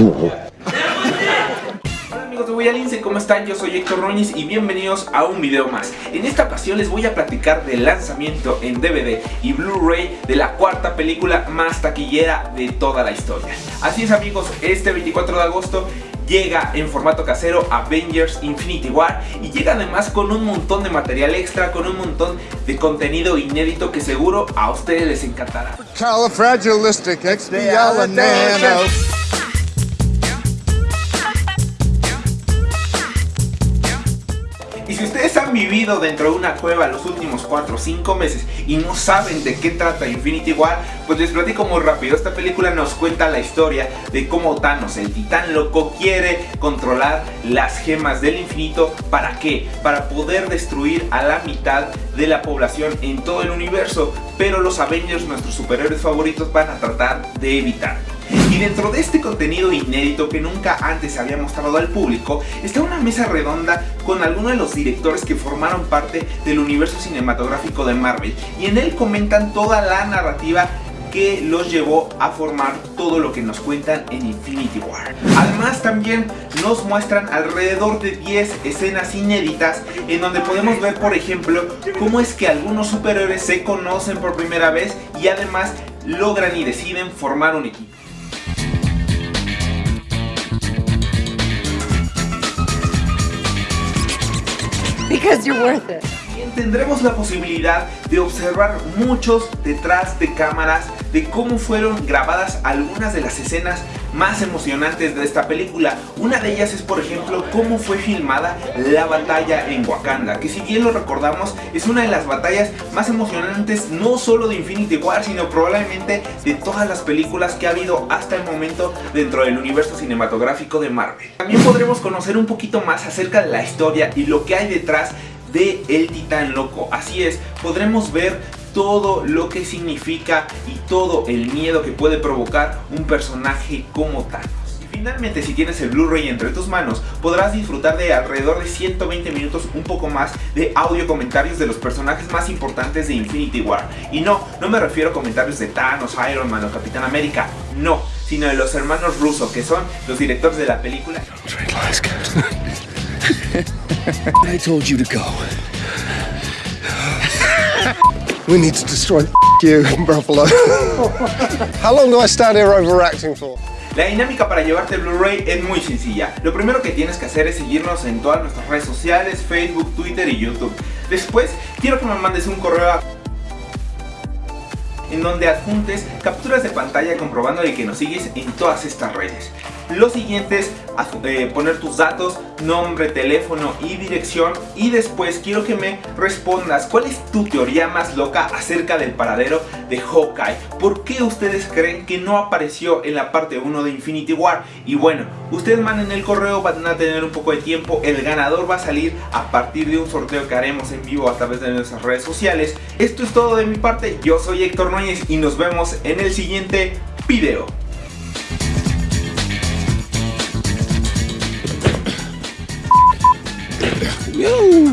Hola amigos de Boyalince, ¿cómo están? Yo soy Héctor Roñiz y bienvenidos a un video más. En esta ocasión les voy a platicar del lanzamiento en DVD y Blu-ray de la cuarta película más taquillera de toda la historia. Así es amigos, este 24 de agosto llega en formato casero Avengers Infinity War y llega además con un montón de material extra, con un montón de contenido inédito que seguro a ustedes les encantará. Si ustedes han vivido dentro de una cueva los últimos 4 o 5 meses y no saben de qué trata Infinity War, pues les platico muy rápido. Esta película nos cuenta la historia de cómo Thanos, el titán loco, quiere controlar las gemas del infinito. ¿Para qué? Para poder destruir a la mitad de la población en todo el universo. Pero los Avengers, nuestros superhéroes favoritos, van a tratar de evitarlo. Y dentro de este contenido inédito que nunca antes se había mostrado al público, está una mesa redonda con algunos de los directores que formaron parte del universo cinematográfico de Marvel. Y en él comentan toda la narrativa que los llevó a formar todo lo que nos cuentan en Infinity War. Además también nos muestran alrededor de 10 escenas inéditas en donde podemos ver por ejemplo cómo es que algunos superhéroes se conocen por primera vez y además logran y deciden formar un equipo. Because you're worth it. Tendremos la posibilidad de observar muchos detrás de cámaras de cómo fueron grabadas algunas de las escenas más emocionantes de esta película. Una de ellas es por ejemplo cómo fue filmada la batalla en Wakanda, que si bien lo recordamos es una de las batallas más emocionantes no solo de Infinity War, sino probablemente de todas las películas que ha habido hasta el momento dentro del universo cinematográfico de Marvel. También podremos conocer un poquito más acerca de la historia y lo que hay detrás de El Titán Loco. Así es, podremos ver todo lo que significa y todo el miedo que puede provocar un personaje como Thanos. Y finalmente si tienes el Blu-ray entre tus manos podrás disfrutar de alrededor de 120 minutos un poco más de audio comentarios de los personajes más importantes de Infinity War. Y no, no me refiero a comentarios de Thanos, Iron Man o Capitán América, no, sino de los hermanos Russo que son los directores de la película. I told you to go. we need to destroy you, Buffalo. How long do I stand here overacting for? La dinámica para llevarte el Blu-ray es muy sencilla. Lo primero que tienes que hacer es seguirnos en todas nuestras redes sociales, Facebook, Twitter y YouTube. Después, quiero que me mandes un correo a en donde adjuntes capturas de pantalla comprobando de que nos sigues en todas estas redes. Lo siguiente es eh, poner tus datos, nombre, teléfono y dirección y después quiero que me respondas cuál es tu teoría más loca acerca del paradero de Hawkeye. ¿Por qué ustedes creen que no apareció en la parte 1 de Infinity War? Y bueno, ustedes manden el correo, van a tener un poco de tiempo, el ganador va a salir a partir de un sorteo que haremos en vivo a través de nuestras redes sociales. Esto es todo de mi parte, yo soy Héctor Núñez y nos vemos en el siguiente video. you.